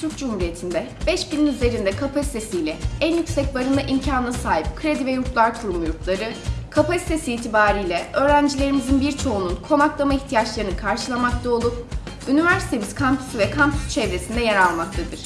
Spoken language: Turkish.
Türk Cumhuriyeti'nde 5000'in üzerinde kapasitesiyle en yüksek barınma imkanına sahip Kredi ve Yurtlar Kurumu yurtları, kapasitesi itibariyle öğrencilerimizin birçoğunun konaklama ihtiyaçlarını karşılamakta olup, üniversitemiz kampüsü ve kampüs çevresinde yer almaktadır.